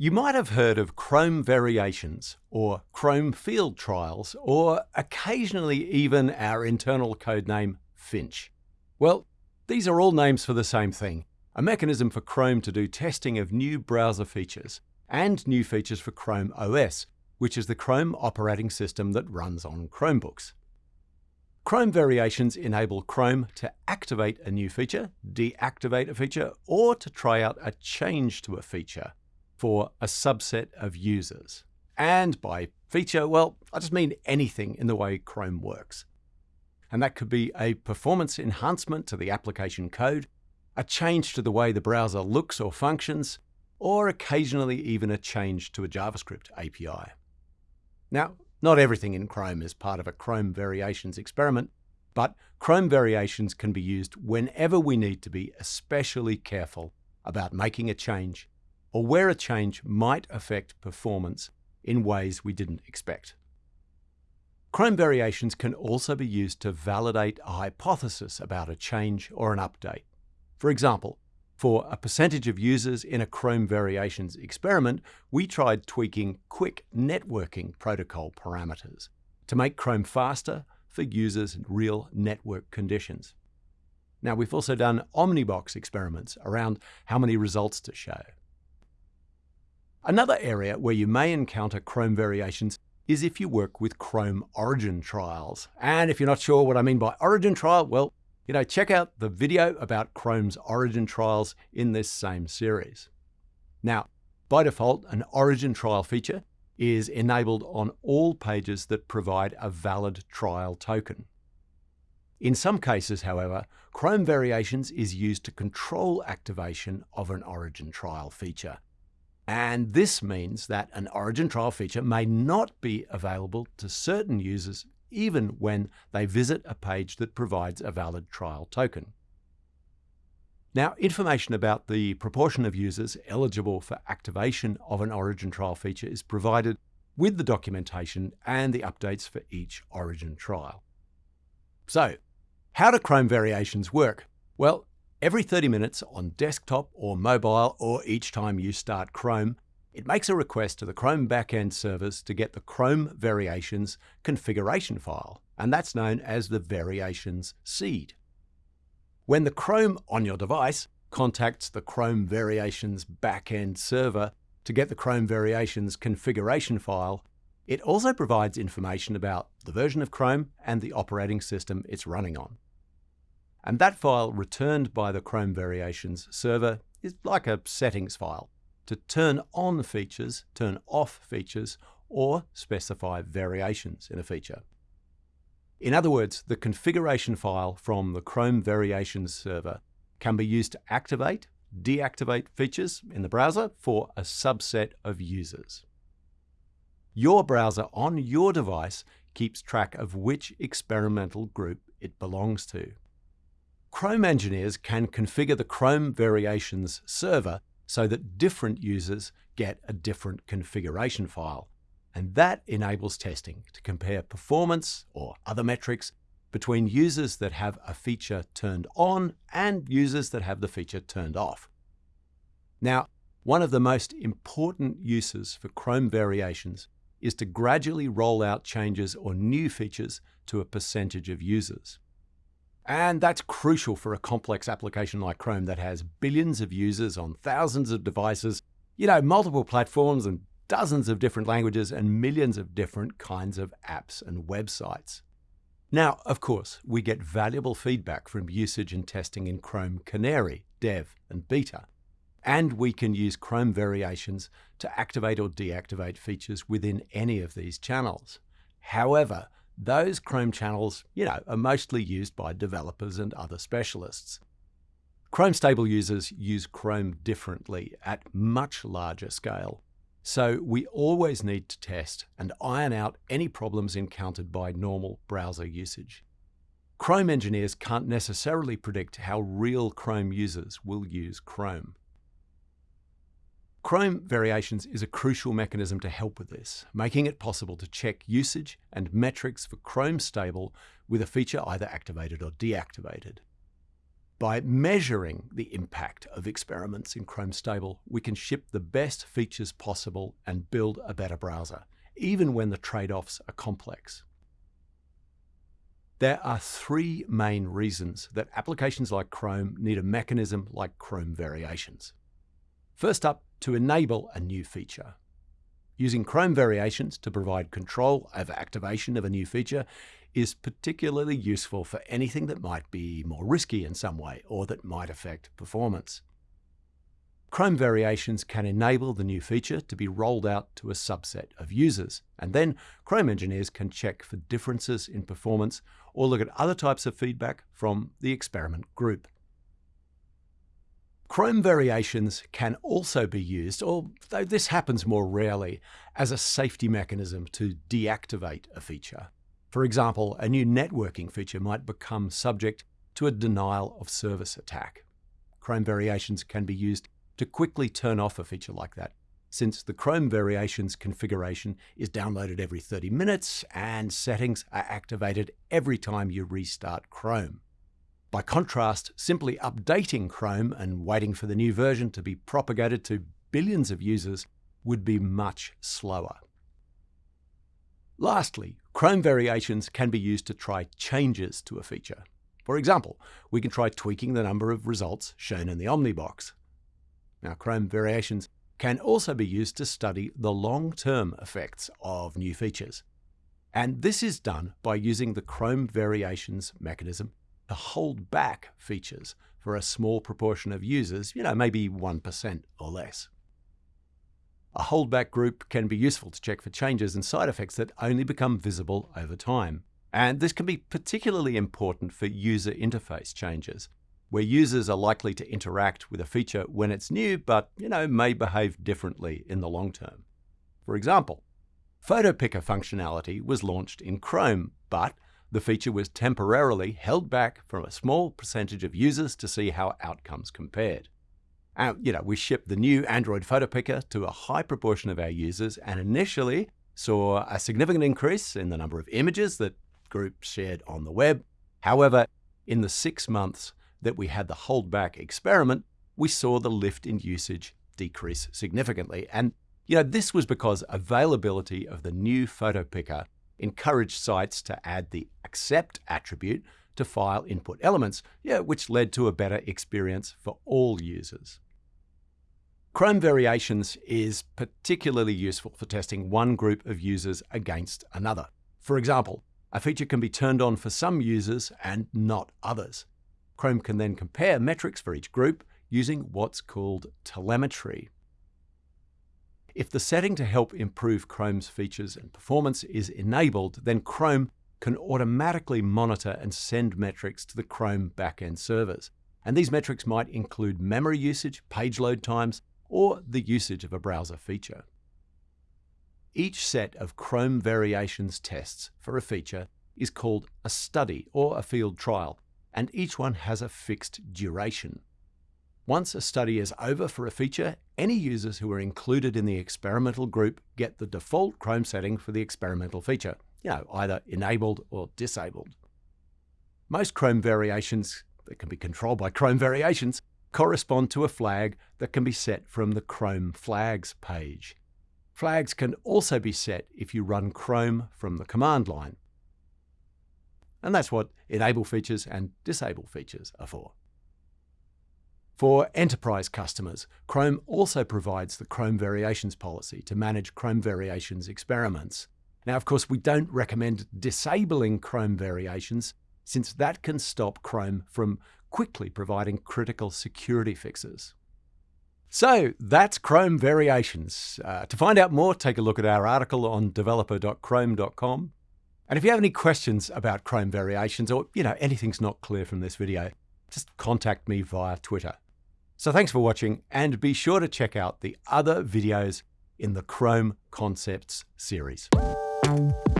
You might have heard of Chrome variations or Chrome field trials or occasionally even our internal code name Finch. Well, these are all names for the same thing, a mechanism for Chrome to do testing of new browser features and new features for Chrome OS, which is the Chrome operating system that runs on Chromebooks. Chrome variations enable Chrome to activate a new feature, deactivate a feature, or to try out a change to a feature for a subset of users. And by feature, well, I just mean anything in the way Chrome works. And that could be a performance enhancement to the application code, a change to the way the browser looks or functions, or occasionally even a change to a JavaScript API. Now, not everything in Chrome is part of a Chrome Variations experiment, but Chrome Variations can be used whenever we need to be especially careful about making a change or where a change might affect performance in ways we didn't expect. Chrome variations can also be used to validate a hypothesis about a change or an update. For example, for a percentage of users in a Chrome variations experiment, we tried tweaking QUIC networking protocol parameters to make Chrome faster for users in real network conditions. Now, we've also done Omnibox experiments around how many results to show. Another area where you may encounter Chrome variations is if you work with Chrome origin trials. And if you're not sure what I mean by origin trial, well, you know, check out the video about Chrome's origin trials in this same series. Now, by default, an origin trial feature is enabled on all pages that provide a valid trial token. In some cases, however, Chrome Variations is used to control activation of an origin trial feature. And this means that an origin trial feature may not be available to certain users even when they visit a page that provides a valid trial token. Now, information about the proportion of users eligible for activation of an origin trial feature is provided with the documentation and the updates for each origin trial. So, how do Chrome variations work? Well, Every 30 minutes on desktop or mobile, or each time you start Chrome, it makes a request to the Chrome backend servers to get the Chrome Variations configuration file, and that's known as the Variations seed. When the Chrome on your device contacts the Chrome Variations backend server to get the Chrome Variations configuration file, it also provides information about the version of Chrome and the operating system it's running on. And that file returned by the Chrome Variations server is like a settings file to turn on features, turn off features, or specify variations in a feature. In other words, the configuration file from the Chrome Variations server can be used to activate, deactivate features in the browser for a subset of users. Your browser on your device keeps track of which experimental group it belongs to. Chrome engineers can configure the Chrome Variations server so that different users get a different configuration file. And that enables testing to compare performance or other metrics between users that have a feature turned on and users that have the feature turned off. Now, one of the most important uses for Chrome variations is to gradually roll out changes or new features to a percentage of users. And that's crucial for a complex application like Chrome that has billions of users on thousands of devices, you know, multiple platforms and dozens of different languages and millions of different kinds of apps and websites. Now, of course, we get valuable feedback from usage and testing in Chrome Canary, Dev, and Beta. And we can use Chrome variations to activate or deactivate features within any of these channels. However, those Chrome channels, you know, are mostly used by developers and other specialists. Chrome stable users use Chrome differently at much larger scale. So we always need to test and iron out any problems encountered by normal browser usage. Chrome engineers can't necessarily predict how real Chrome users will use Chrome. Chrome Variations is a crucial mechanism to help with this, making it possible to check usage and metrics for Chrome Stable with a feature either activated or deactivated. By measuring the impact of experiments in Chrome Stable, we can ship the best features possible and build a better browser, even when the trade-offs are complex. There are three main reasons that applications like Chrome need a mechanism like Chrome Variations. First up, to enable a new feature. Using Chrome Variations to provide control over activation of a new feature is particularly useful for anything that might be more risky in some way or that might affect performance. Chrome Variations can enable the new feature to be rolled out to a subset of users, and then Chrome engineers can check for differences in performance or look at other types of feedback from the experiment group. Chrome variations can also be used, although this happens more rarely, as a safety mechanism to deactivate a feature. For example, a new networking feature might become subject to a denial of service attack. Chrome variations can be used to quickly turn off a feature like that, since the Chrome variations configuration is downloaded every 30 minutes and settings are activated every time you restart Chrome. By contrast, simply updating Chrome and waiting for the new version to be propagated to billions of users would be much slower. Lastly, Chrome variations can be used to try changes to a feature. For example, we can try tweaking the number of results shown in the Omnibox. Now, Chrome variations can also be used to study the long-term effects of new features. And this is done by using the Chrome variations mechanism to hold back features for a small proportion of users, you know, maybe 1% or less. A holdback group can be useful to check for changes and side effects that only become visible over time. And this can be particularly important for user interface changes, where users are likely to interact with a feature when it's new, but you know, may behave differently in the long term. For example, Photo Picker functionality was launched in Chrome, but the feature was temporarily held back from a small percentage of users to see how outcomes compared. And, you know, we shipped the new Android Photo Picker to a high proportion of our users and initially saw a significant increase in the number of images that groups shared on the web. However, in the six months that we had the holdback experiment, we saw the lift in usage decrease significantly. And you know, this was because availability of the new photo picker encouraged sites to add the accept attribute to file input elements, yeah, which led to a better experience for all users. Chrome Variations is particularly useful for testing one group of users against another. For example, a feature can be turned on for some users and not others. Chrome can then compare metrics for each group using what's called telemetry. If the setting to help improve Chrome's features and performance is enabled, then Chrome can automatically monitor and send metrics to the Chrome backend servers. And these metrics might include memory usage, page load times, or the usage of a browser feature. Each set of Chrome variations tests for a feature is called a study or a field trial, and each one has a fixed duration. Once a study is over for a feature, any users who are included in the experimental group get the default Chrome setting for the experimental feature, you know, either enabled or disabled. Most Chrome variations that can be controlled by Chrome variations correspond to a flag that can be set from the Chrome flags page. Flags can also be set if you run Chrome from the command line. And that's what enable features and disable features are for. For enterprise customers, Chrome also provides the Chrome Variations policy to manage Chrome Variations experiments. Now, of course, we don't recommend disabling Chrome Variations since that can stop Chrome from quickly providing critical security fixes. So that's Chrome Variations. Uh, to find out more, take a look at our article on developer.chrome.com. And if you have any questions about Chrome Variations or, you know, anything's not clear from this video, just contact me via Twitter. So thanks for watching and be sure to check out the other videos in the Chrome Concepts series. Bye.